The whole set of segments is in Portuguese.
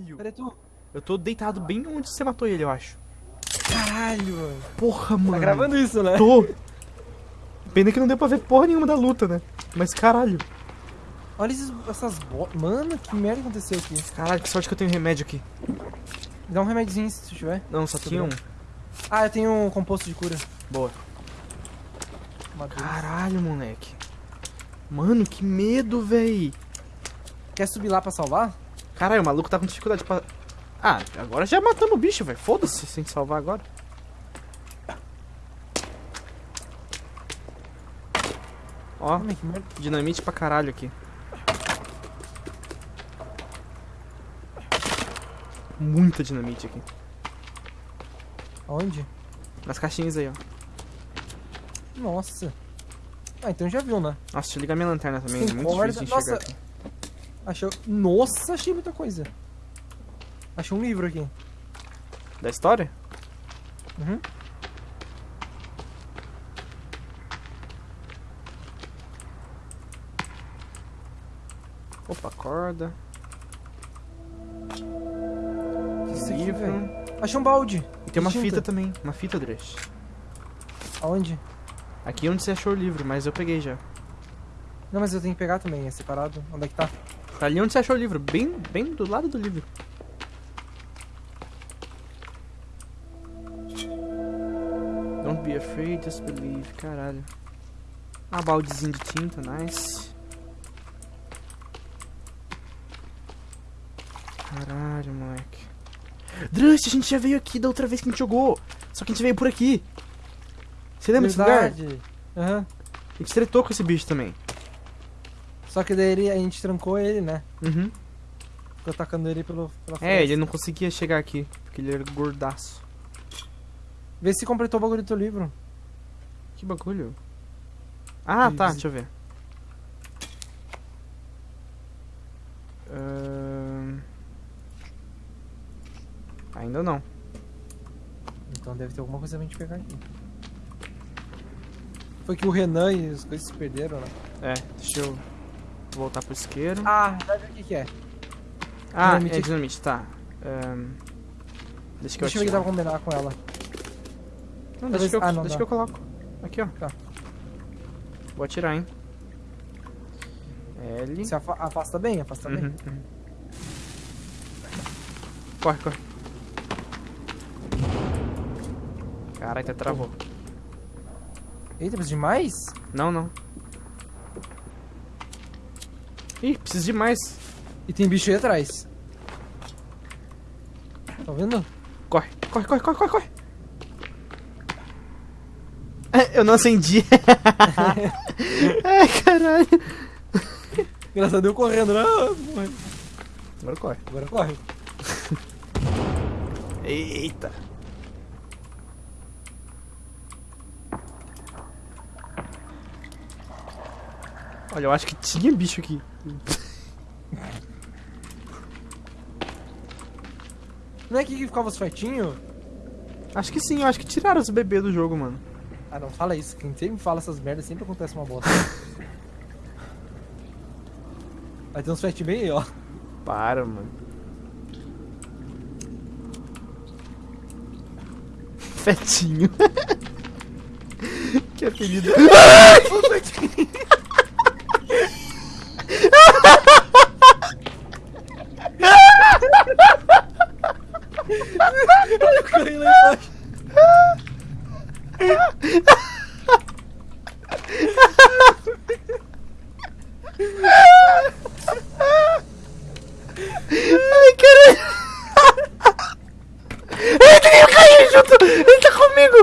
Caralho. Cadê tu? Eu tô deitado bem onde você matou ele, eu acho. Caralho. Porra, mano. Tá gravando isso, né? Tô. Pena que não deu pra ver porra nenhuma da luta, né? Mas caralho. Olha esses, essas botas. Mano, que merda aconteceu aqui. Caralho, que sorte que eu tenho remédio aqui. Me dá um remedinho se tu tiver. Não, só tinha um. Ah, eu tenho um composto de cura. Boa. Caralho, moleque. Mano, que medo, véi. Quer subir lá pra salvar? Caralho, o maluco tá com dificuldade pra... Ah, agora já matamos o bicho, velho. Foda-se sem salvar agora. Ó, dinamite pra caralho aqui. Muita dinamite aqui. Aonde? Nas caixinhas aí, ó. Nossa. Ah, então já viu, né? Nossa, deixa eu ligar minha lanterna também. É muito corda. difícil de enxergar Nossa. aqui. Achou. Nossa, achei muita coisa. Achei um livro aqui. Da história? Uhum. Opa, corda. Isso aqui, velho. Achei um balde. E tem uma Tinta. fita também. Uma fita, Dresh. Aonde? Aqui é onde você achou o livro, mas eu peguei já. Não, mas eu tenho que pegar também, é separado. Onde é que tá? Tá ali onde você achou o livro. Bem, bem do lado do livro. Don't be afraid, just believe. Caralho. Ah, baldezinho de tinta, nice. Caralho, moleque. Drush, a gente já veio aqui da outra vez que a gente jogou. Só que a gente veio por aqui. Você lembra desse lugar? Verdade. Aham. A gente tretou com esse bicho também. Só que daí ele- a gente trancou ele, né? Uhum. Ficou atacando ele pelo, pela É, frente. ele não conseguia chegar aqui, porque ele era gordaço. Vê se completou o bagulho do teu livro. Que bagulho? Ah, tá, Easy. deixa eu ver. Ahn, Ainda não. Então deve ter alguma coisa pra gente pegar aqui. Foi que o Renan e as coisas se perderam, né? É, deixa eu voltar pro isqueiro. Ah, já vi o que, que é. Ah, dinamite é dinamite, tá. Ahn, Deixa que eu Deixa eu ver que dá pra combinar com ela. Não, deixa que eu, ah, não deixa que eu coloco. Aqui, ó. Tá. Vou atirar, hein. L. Se afa- afasta bem, afasta bem. Uhum, uhum. Corre, corre. Caralho, até travou. Eita, precisa de mais? Não, não. Ih, preciso de mais. E tem bicho aí atrás. Tá vendo? Corre, corre, corre, corre, corre, corre. É, Eu não acendi. Ai, caralho. Engraçado eu correndo, né? Agora corre. Agora corre. Eita. Olha, eu acho que tinha bicho aqui. Não é aqui que ficava os fetinhos? Acho que sim, eu acho que tiraram os bebês do jogo, mano. Ah, não fala isso. Quem sempre fala essas merdas sempre acontece uma bosta. Vai ter uns fetinhos bem aí, ó. Para, mano. Fetinho. que apelido. Eu caí lá embaixo. Ai, caralho. Ele caiu junto. Ele tá comigo.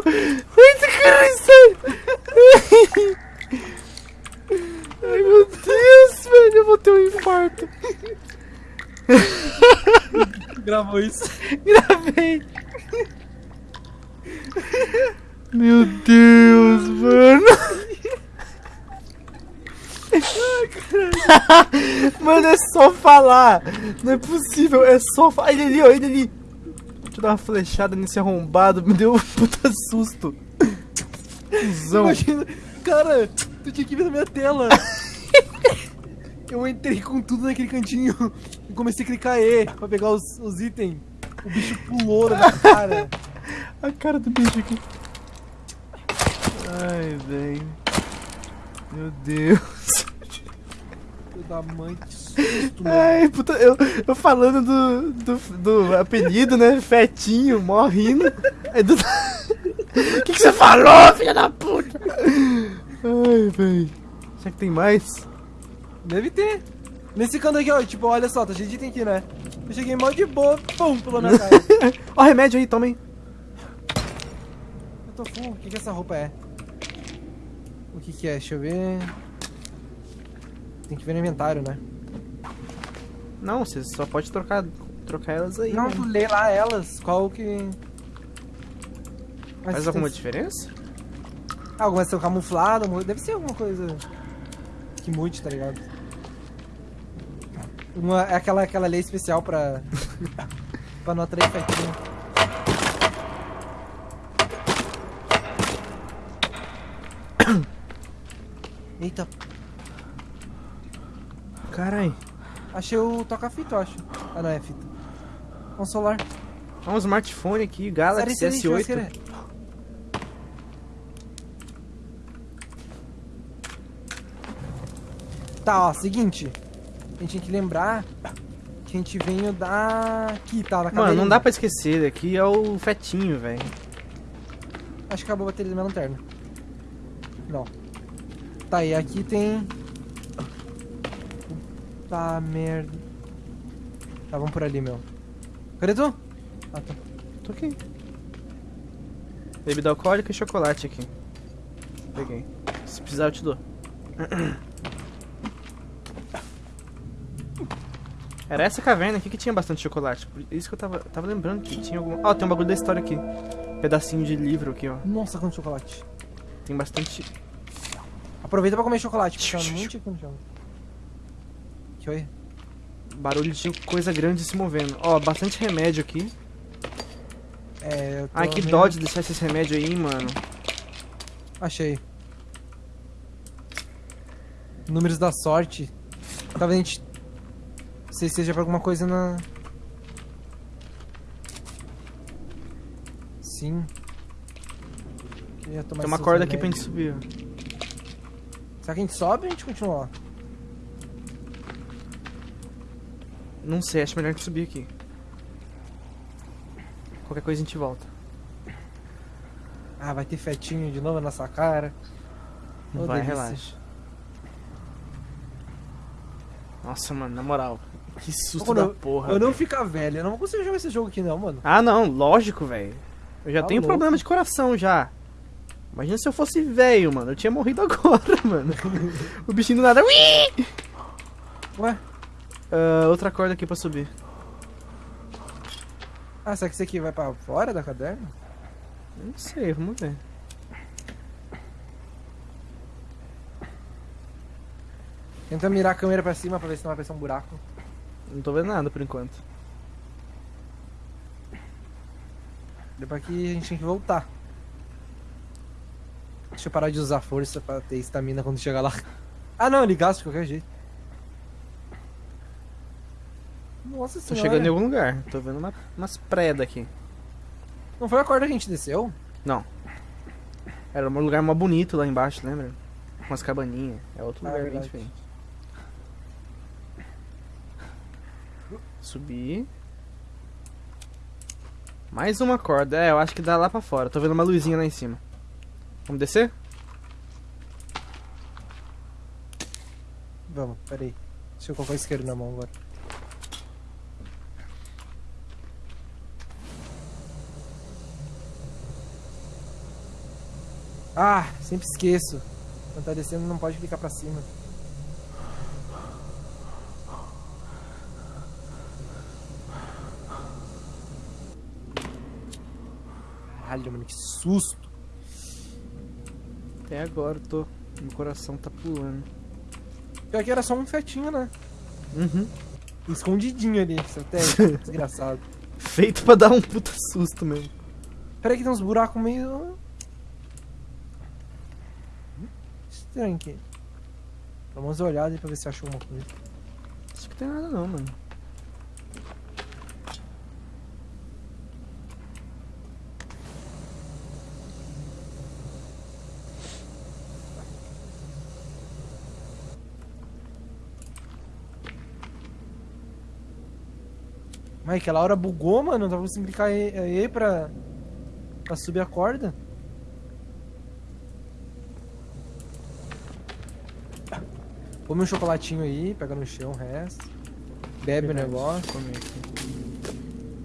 Caralho, sério. Ai, meu Deus, velho. Eu vou ter um infarto. Gravou isso. Gravei. Meu Deus, mano. Mano, é só falar. Não é possível, é só falar. Ele ali, ó, ele ali. Deixa eu dar uma flechada nesse arrombado. Me deu um puta susto. Cusão. Imagina. Cara, tu tinha que ver na minha tela. Eu entrei com tudo naquele cantinho. E comecei a clicar E pra pegar os, os itens. O bicho pulou na minha cara. A cara do bicho aqui. Ai, velho. Meu Deus. Filho da mãe, que susto, mano. Ai, puta, eu, eu falando do, do, do apelido, né? Fetinho, morrendo. Aí do. O que, que você falou, filha da puta? Ai, velho. Será que tem mais? Deve ter. Nesse canto aqui, ó, tipo, olha só, tá cheio de item aqui, né? Eu cheguei mal de boa, pum, pulou na cara. Ó, remédio aí, toma aí. Eu tô full, o que que essa roupa é? O que que é? Deixa eu ver... Tem que ver no inventário, né? Não, você só pode trocar, trocar elas aí. Não, né? tu lê lá elas, qual que... Mas Faz tem- alguma diferença? Ah, algumas são camufladas, mu- deve ser alguma coisa que mude, tá ligado? Uma, é aquela, aquela lei especial pra, pra não atrair fetinho. Eita, Carai. achei o toca-fita, eu acho. Ah, não, é fita. Um solar. Ó, um smartphone aqui, Galaxy Série, série, S8. churrasqueira. Tá, ó, seguinte. A gente tem que lembrar que a gente veio da... Aqui, tá, da Mano, não dá pra esquecer, aqui é o fetinho, velho. Acho que acabou a bateria da minha lanterna. Não. Tá, e aqui tem... Tá, merda. Tá, vamos por ali, meu. Cadê tu? Ah, tá. Tô aqui. Bebida alcoólica e chocolate aqui. Peguei. Se precisar, eu te dou. Era essa caverna aqui que tinha bastante chocolate. Por isso que eu tava, tava lembrando que tinha alguma. Ó, tem um bagulho da história aqui. Pedacinho de livro aqui, ó. Nossa, quanto chocolate. Tem bastante. Aproveita pra comer chocolate, porque muito tipo no chão. Que foi? Barulho de coisa grande se movendo. Ó, bastante remédio aqui. É, eu tô Ai, que vendo- dó de deixar esses remédios aí, mano. Achei. Números da sorte. Talvez a gente. Se seja pra alguma coisa na. Sim. Tem uma corda aqui pra gente subir. Será que a gente sobe ou a gente continua lá? Não sei, acho melhor a gente subir aqui. Qualquer coisa a gente volta. Ah, vai ter fetinho de novo na nossa cara. Não Ô, vai, delícia. relaxa. Nossa, mano, na moral. Que susto Mano, da porra. Eu não ficar velho, eu não vou conseguir jogar esse jogo aqui não, mano. Ah, não, lógico, velho. Eu já Tá tenho louco. problema de coração já. Imagina se eu fosse velho, mano. Eu tinha morrido agora, mano. o bichinho do nada. Ui! Ué? Ah, outra corda aqui pra subir. Ah, será que esse aqui vai pra fora da caverna? Não sei, vamos ver. Tenta mirar a câmera pra cima pra ver se não vai aparecer um buraco. Não tô vendo nada por enquanto. Depois aqui a gente tem que voltar. Deixa eu parar de usar força pra ter estamina quando chegar lá. Ah não, ele gasta de qualquer jeito. Nossa Tô senhora. chegando em algum lugar. Tô vendo uma, umas predas aqui. Não foi a corda que a gente desceu? Não. Era um lugar mó bonito lá embaixo, lembra? Umas cabaninhas. É outro Ah, lugar bem verdade. diferente. Subir. Mais uma corda. É, eu acho que dá lá pra fora. Tô vendo uma luzinha lá em cima. Vamos descer? Vamos, peraí. Deixa eu colocar o isqueiro na mão agora. Ah, sempre esqueço. Quando tá descendo não pode clicar pra cima. Caralho, mano, que susto. Até agora eu tô. Meu coração tá pulando. Pior que era só um fetinho, né? Uhum. Escondidinho ali, estratégia. Desgraçado. Feito pra dar um puta susto mesmo. Peraí que tem uns buracos meio... Estranho aqui. Vamos dar uma olhada aí pra ver se achou alguma coisa. Acho que tem nada não, mano. Mas aquela hora bugou, mano. Não tava conseguindo clicar E, e pra, pra subir a corda. Come um chocolatinho aí, pega no chão o resto. Bebe o negócio. Comer aqui.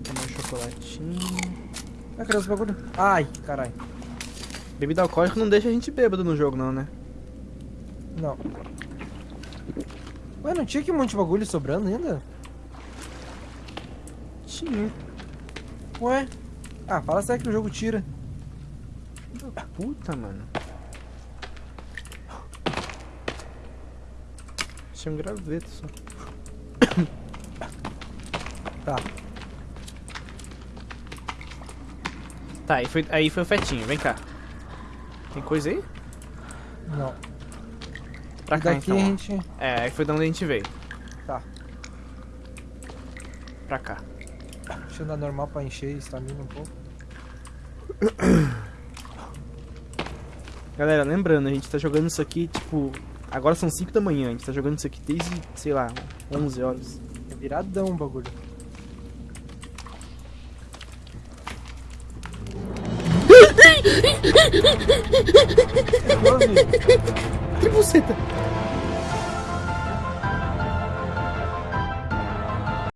Tomar um chocolatinho. Ah, cadê os bagulho? Ai, caralho. Bebida alcoólica não deixa a gente bêbado no jogo, não, né? Não. Ué, não tinha aqui um monte de bagulho sobrando ainda? Tinha. Ué? Ah, fala sério que o jogo tira. Puta, mano. Tinha um graveto só. Tá. Tá, aí foi, aí foi o fetinho, vem cá. Tem coisa aí? Não. Pra E cá então. gente. É, aí foi de onde a gente veio. Tá. Pra cá. Andar normal pra encher estamina um pouco. Galera, lembrando, a gente tá jogando isso aqui, tipo... Agora são 5 da manhã, a gente tá jogando isso aqui desde, sei lá, 11 horas. É viradão o bagulho. Que buceta!